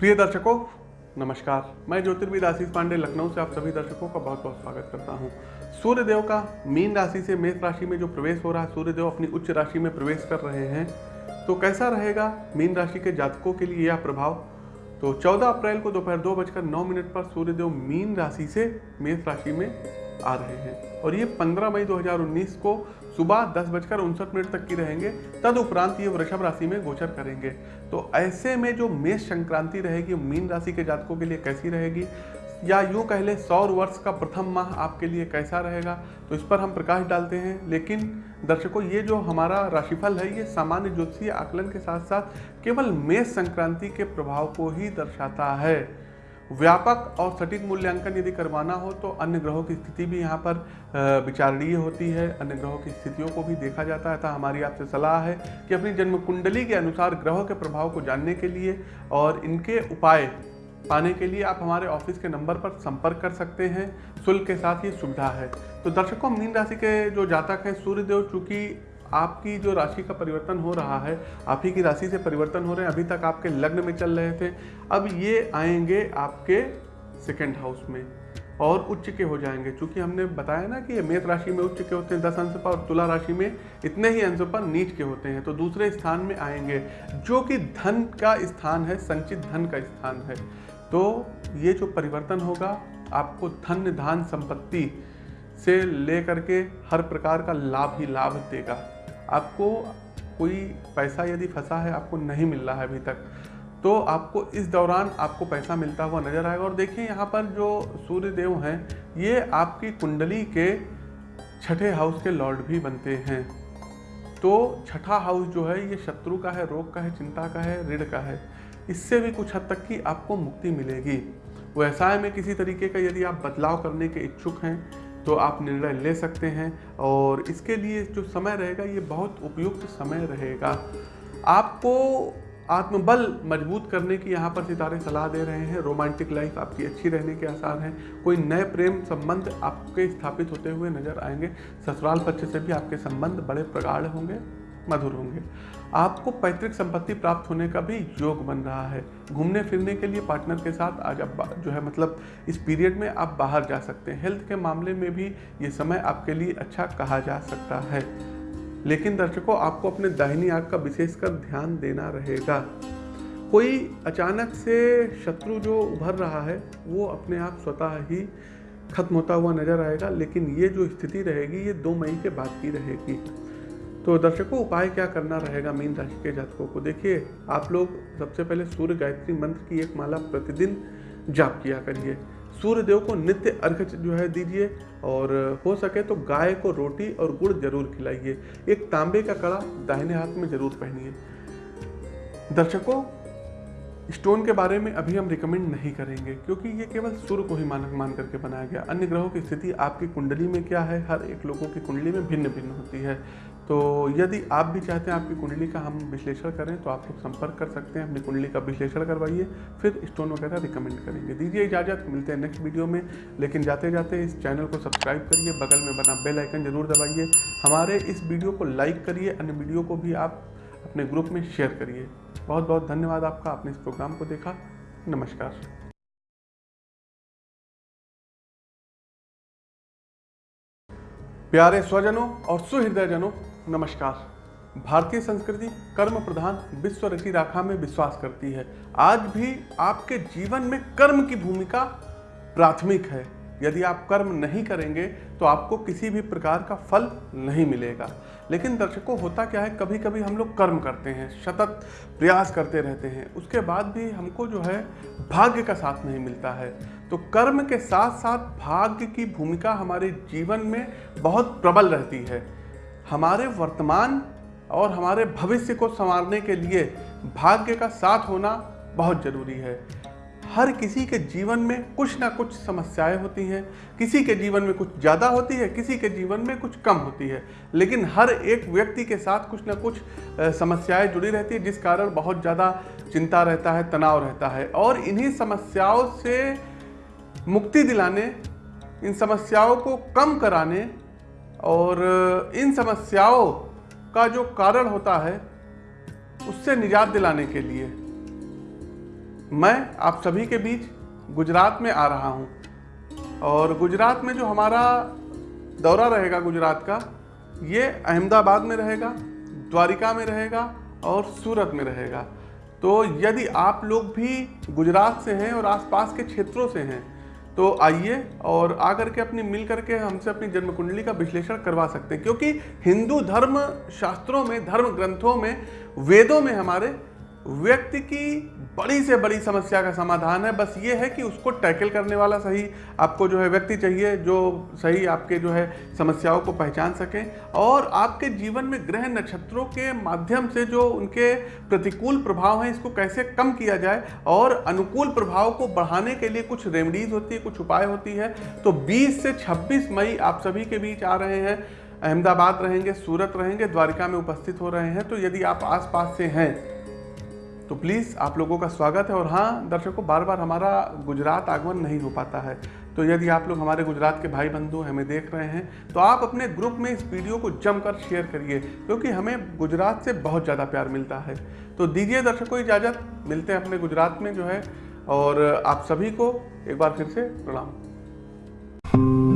प्रिय दर्शकों, नमस्कार। मैं ज्योतिर्विद आशीष पांडे, लखनऊ से आप सभी दर्शकों का बहुत बहुत स्वागत करता हूँ। सूर्य देव का मीन राशि से मेष राशि में जो प्रवेश हो रहा है सूर्य देव अपनी उच्च राशि में प्रवेश कर रहे हैं तो कैसा रहेगा मीन राशि के जातकों के लिए यह प्रभाव? तो 14 अप्रैल को दोपहर दो बजकर नौ मिनट पर सूर्यदेव मीन राशि से मेष राशि में आ रहे हैं। और ये 15 मई 2019 को सुबह दस बजकर उनसठ मिनट तक की रहेंगे। तद उपरांत ये वृषभ राशि में गोचर करेंगे। तो ऐसे में जो मेष संक्रांति रहेगी मीन राशि के जातकों के लिए कैसी रहेगी? या यूँ कह लें, सौर वर्ष का प्रथम माह आपके लिए कैसा रहेगा? तो इस पर हम प्रकाश डालते हैं। लेकिन दर्शकों, ये जो हमारा राशिफल है, ये सामान्य ज्योतिषीय आकलन के साथ साथ केवल मेष संक्रांति के प्रभाव को ही दर्शाता है। व्यापक और सटीक मूल्यांकन यदि करवाना हो तो अन्य ग्रहों की स्थिति भी यहाँ पर विचारणीय होती है। अन्य ग्रहों की स्थितियों को भी देखा जाता है। था हमारी आपसे सलाह है कि अपनी जन्म कुंडली के अनुसार ग्रहों के प्रभाव को जानने के लिए और इनके उपाय पाने के लिए आप हमारे ऑफ़िस के नंबर पर संपर्क कर सकते हैं। शुल्क के साथ ये सुविधा है। तो दर्शकों, मीन राशि के जो जातक हैं, सूर्यदेव, चूँकि आपकी जो राशि का परिवर्तन हो रहा है, आप ही की राशि से परिवर्तन हो रहे हैं, अभी तक आपके लग्न में चल रहे थे, अब ये आएँगे आपके सेकेंड हाउस में और उच्च के हो जाएँगे। क्योंकि हमने बताया ना कि मेष राशि में उच्च के होते हैं, दस अंश पर, और तुला राशि में इतने ही अंश पर नीच के होते हैं। तो दूसरे स्थान में आएँगे, जो कि धन का स्थान है, संचित धन का स्थान है। तो ये जो परिवर्तन होगा, आपको धन धान संपत्ति से लेकर के हर प्रकार का लाभ ही लाभ देगा। आपको कोई पैसा यदि फंसा है, आपको नहीं मिल रहा है अभी तक तो आपको इस दौरान आपको पैसा मिलता हुआ नज़र आएगा। और देखिए, यहाँ पर जो सूर्य देव हैं, ये आपकी कुंडली के छठे हाउस के लॉर्ड भी बनते हैं। तो छठा हाउस जो है, ये शत्रु का है, रोग का है, चिंता का है, ऋण का है, इससे भी कुछ हद तक की आपको मुक्ति मिलेगी। व्यवसाय में किसी तरीके का यदि आप बदलाव करने के इच्छुक हैं तो आप निर्णय ले सकते हैं और इसके लिए जो समय रहेगा, ये बहुत उपयुक्त समय रहेगा। आपको आत्मबल मज़बूत करने की यहाँ पर सितारे सलाह दे रहे हैं। रोमांटिक लाइफ आपकी अच्छी रहने के आसार हैं। कोई नए प्रेम संबंध आपके स्थापित होते हुए नज़र आएँगे। ससुराल पक्ष से भी आपके संबंध बड़े प्रगाढ़ होंगे। मधुर होंगे। आपको पैतृक संपत्ति प्राप्त होने का भी योग बन रहा है। घूमने फिरने के लिए पार्टनर के साथ आज आप जो है मतलब इस पीरियड में आप बाहर जा सकते हैं। हेल्थ के मामले में भी ये समय आपके लिए अच्छा कहा जा सकता है। लेकिन दर्शकों, आपको अपने दाहिनी आग का विशेषकर ध्यान देना रहेगा। कोई अचानक से शत्रु जो उभर रहा है, वो अपने आप स्वतः ही खत्म होता हुआ नज़र आएगा, लेकिन ये जो स्थिति रहेगी, ये दो मई के बाद की रहेगी। तो दर्शकों, उपाय क्या करना रहेगा मीन राशि के जातकों को? देखिए, आप लोग सबसे पहले सूर्य गायत्री मंत्र की एक माला प्रतिदिन जाप किया करिए। सूर्य देव को नित्य अर्घ जो है दीजिए और हो सके तो गाय को रोटी और गुड़ ज़रूर खिलाइए। एक तांबे का कड़ा दाहिने हाथ में ज़रूर पहनिए। दर्शकों, स्टोन के बारे में अभी हम रिकमेंड नहीं करेंगे क्योंकि ये केवल सूर्य को ही मानक मान करके बनाया गया। अन्य ग्रहों की स्थिति आपकी कुंडली में क्या है? हर एक लोगों की कुंडली में भिन्न भिन्न होती है। तो यदि आप भी चाहते हैं आपकी कुंडली का हम विश्लेषण करें तो आप लोग संपर्क कर सकते हैं, अपनी कुंडली का विश्लेषण करवाइए, फिर स्टोन वगैरह रिकमेंड करेंगे। दीजिए इजाज़त, मिलते हैं नेक्स्ट वीडियो में। लेकिन जाते जाते इस चैनल को सब्सक्राइब करिए, बगल में बना बेल आइकन ज़रूर दबाइए। हमारे इस वीडियो को लाइक करिए, अन्य वीडियो को भी आप अपने ग्रुप में शेयर करिए। बहुत बहुत धन्यवाद आपका, आपने इस प्रोग्राम को देखा। नमस्कार। प्यारे स्वजनों और सुहृदयजनों नमस्कार। भारतीय संस्कृति कर्म प्रधान विश्व रची राखा में विश्वास करती है। आज भी आपके जीवन में कर्म की भूमिका प्राथमिक है। यदि आप कर्म नहीं करेंगे तो आपको किसी भी प्रकार का फल नहीं मिलेगा। लेकिन दर्शकों, होता क्या है कभी कभी हम लोग कर्म करते हैं, सतत प्रयास करते रहते हैं। उसके बाद भी हमको जो है, भाग्य का साथ नहीं मिलता है। तो कर्म के साथ साथ भाग्य की भूमिका हमारे जीवन में बहुत प्रबल रहती है। हमारे वर्तमान और हमारे भविष्य को संवारने के लिए भाग्य का साथ होना बहुत ज़रूरी है। हर किसी के जीवन में कुछ ना कुछ समस्याएँ होती हैं, किसी के जीवन में कुछ ज़्यादा होती है, किसी के जीवन में कुछ कम होती है। लेकिन हर एक व्यक्ति के साथ कुछ ना कुछ समस्याएँ जुड़ी रहती है, जिस कारण बहुत ज़्यादा चिंता रहता है, तनाव रहता है। और इन्हीं समस्याओं से मुक्ति दिलाने, इन समस्याओं को कम कराने और इन समस्याओं का जो कारण होता है, उससे निजात दिलाने के लिए मैं आप सभी के बीच गुजरात में आ रहा हूँ। और गुजरात में जो हमारा दौरा रहेगा गुजरात का, ये अहमदाबाद में रहेगा, द्वारिका में रहेगा और सूरत में रहेगा। तो यदि आप लोग भी गुजरात से हैं और आसपास के क्षेत्रों से हैं तो आइए और आकर के अपनी मिल करके हमसे अपनी जन्म कुंडली का विश्लेषण करवा सकते हैं। क्योंकि हिंदू धर्म शास्त्रों में, धर्म ग्रंथों में, वेदों में हमारे व्यक्ति की बड़ी से बड़ी समस्या का समाधान है। बस ये है कि उसको टैकल करने वाला सही आपको जो है व्यक्ति चाहिए, जो सही आपके जो है समस्याओं को पहचान सकें और आपके जीवन में ग्रह नक्षत्रों के माध्यम से जो उनके प्रतिकूल प्रभाव हैं, इसको कैसे कम किया जाए और अनुकूल प्रभाव को बढ़ाने के लिए कुछ रेमडीज होती है, कुछ उपाय होती है। तो 20 से 26 मई आप सभी के बीच आ रहे हैं, अहमदाबाद रहेंगे, सूरत रहेंगे, द्वारिका में उपस्थित हो रहे हैं। तो यदि आप आसपास से हैं तो प्लीज़ आप लोगों का स्वागत है और हाँ दर्शकों बार बार हमारा गुजरात आगमन नहीं हो पाता है। तो यदि आप लोग हमारे गुजरात के भाई बंधु हमें देख रहे हैं तो आप अपने ग्रुप में इस वीडियो को जमकर शेयर करिए, क्योंकि हमें गुजरात से बहुत ज़्यादा प्यार मिलता है। तो दीजिए दर्शकों इजाज़त, मिलते हैं अपने गुजरात में जो है, और आप सभी को एक बार फिर से प्रणाम।